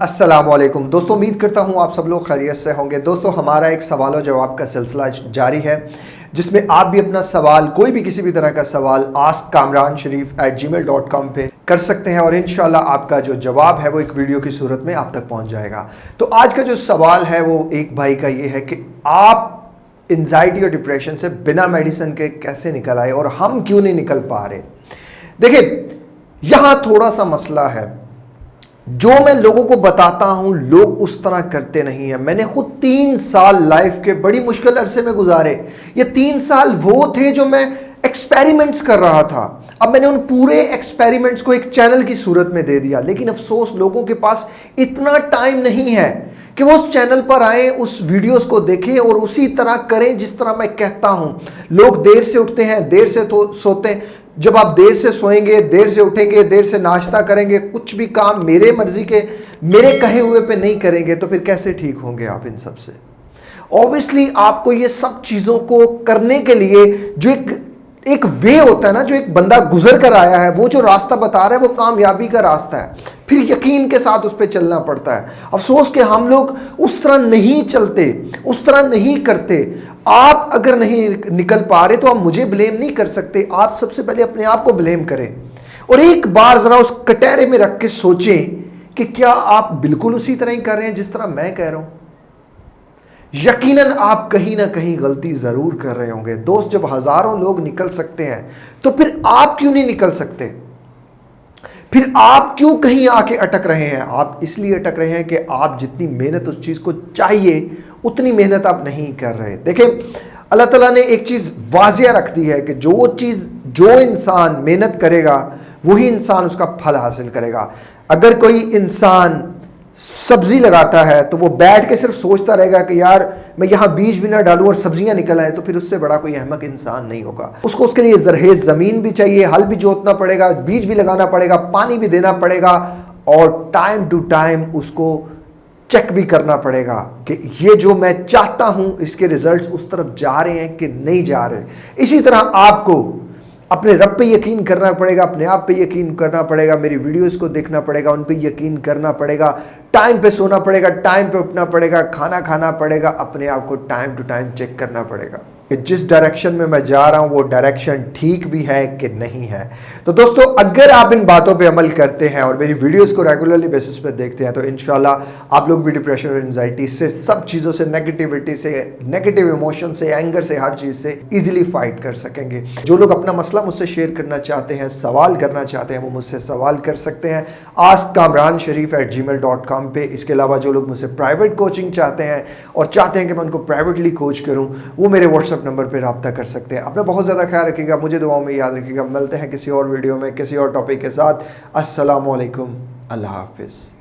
अस्सलाम वालेकुम दोस्तों, उम्मीद करता हूँ आप सब लोग खैरियत से होंगे। दोस्तों, हमारा एक सवाल और जवाब का सिलसिला जारी है, जिसमें आप भी अपना सवाल, कोई भी किसी भी तरह का सवाल, ask Kamran Sharif at Gmail dot com पर कर सकते हैं और इन आपका जो जवाब है, वो एक वीडियो की सूरत में आप तक पहुँच जाएगा। तो आज का जो सवाल है, वो एक भाई का ये है कि आप एनजाइटी और डिप्रेशन से बिना मेडिसिन के कैसे निकल आए और हम क्यों नहीं निकल पा रहे? देखिए, यहाँ थोड़ा सा मसला है। जो मैं लोगों को बताता हूँ, लोग उस तरह करते नहीं है। मैंने खुद तीन साल लाइफ के बड़ी मुश्किल अरसे में गुजारे। ये तीन साल वो थे जो मैं एक्सपेरिमेंट्स कर रहा था। अब मैंने उन पूरे एक्सपेरिमेंट्स को एक चैनल की सूरत में दे दिया। लेकिन अफसोस, लोगों के पास इतना टाइम नहीं है कि वो उस चैनल पर आए, उस वीडियोस को देखें और उसी तरह करें जिस तरह मैं कहता हूँ। लोग देर से उठते हैं, देर से तो सोते हैं। जब आप देर से सोएँगे, देर से उठेंगे, देर से नाश्ता करेंगे, कुछ भी काम मेरे मर्ज़ी के, मेरे कहे हुए पे नहीं करेंगे तो फिर कैसे ठीक होंगे आप इन सबसे? ऑब्वियसली आपको ये सब चीज़ों को करने के लिए जो एक एक वे होता है ना, जो एक बंदा गुजर कर आया है, वो जो रास्ता बता रहा है, वो कामयाबी का रास्ता है। फिर यकीन के साथ उस पर चलना पड़ता है। अफसोस कि हम लोग उस तरह नहीं चलते, उस तरह नहीं करते। आप अगर नहीं निकल पा रहे तो आप मुझे ब्लेम नहीं कर सकते। आप सबसे पहले अपने आप को ब्लेम करें। और एक बार जरा उस कटहरे में रख के सोचें कि क्या आप बिल्कुल उसी तरह ही कर रहे हैं जिस तरह मैं कह रहा हूँ। यकीनन आप कहीं ना कहीं गलती ज़रूर कर रहे होंगे। दोस्त, जब हज़ारों लोग निकल सकते हैं तो फिर आप क्यों नहीं निकल सकते? फिर आप क्यों कहीं आके अटक रहे हैं? आप इसलिए अटक रहे हैं कि आप जितनी मेहनत उस चीज़ को चाहिए उतनी मेहनत आप नहीं कर रहे। देखिए अल्लाह ताला ने एक चीज़ वाजिया रख दी है कि जो चीज़, जो इंसान मेहनत करेगा, वही इंसान उसका फल हासिल करेगा। अगर कोई इंसान सब्ज़ी लगाता है तो वो बैठ के सिर्फ़ सोचता रहेगा कि यार, मैं यहाँ बीज भी ना डालूँ और सब्ज़ियाँ निकल आए तो फिर उससे बड़ा कोई अहमक इंसान नहीं होगा। उसको उसके लिए जरहेज ज़मीन भी चाहिए, हल भी जोतना पड़ेगा, बीज भी लगाना पड़ेगा, पानी भी देना पड़ेगा, और टाइम टू टाइम उसको चेक भी करना पड़ेगा कि ये जो मैं चाहता हूँ, इसके रिजल्ट्स उस तरफ़ जा रहे हैं कि नहीं जा रहे इसी तरह आपको अपने रब पे यकीन करना पड़ेगा, अपने आप पे यकीन करना पड़ेगा, मेरी वीडियोस को देखना पड़ेगा, उन पे यकीन करना पड़ेगा टाइम पे सोना पड़ेगा टाइम पे उठना पड़ेगा, खाना खाना पड़ेगा, अपने आप को टाइम टू टाइम चेक करना पड़ेगा। कि जिस डायरेक्शन में मैं जा रहा हूँ, वो डायरेक्शन ठीक भी है कि नहीं है। तो दोस्तों, अगर आप इन बातों पे अमल करते हैं और मेरी वीडियोस को रेगुलरली बेसिस पे देखते हैं तो इनशाला आप लोग भी डिप्रेशन और एनजाइटी से, सब चीज़ों से नेगेटिविटी से नेगेटिव इमोशन से एंगर से, हर चीज़ से ईजिली फाइट कर सकेंगे। जो लोग अपना मसला मुझसे शेयर करना चाहते हैं, सवाल करना चाहते हैं, वो मुझसे सवाल कर सकते हैं। Ask Kamran Sharif at gmail dot com पर इसके अलावा जो लोग मुझसे प्राइवेट कोचिंग चाहते हैं और चाहते हैं कि मैं उनको प्राइवेटली कोच करूँ, वो मेरे व्हाट्सअप व्हाट्सअप नंबर पर रबता कर सकते हैं। अपना बहुत ज़्यादा ख्याल रखिएगा, मुझे दुआओं में याद रखिएगा। मिलते हैं किसी और वीडियो में, किसी और टॉपिक के साथ। असलकम अल्लाह हाफिज़।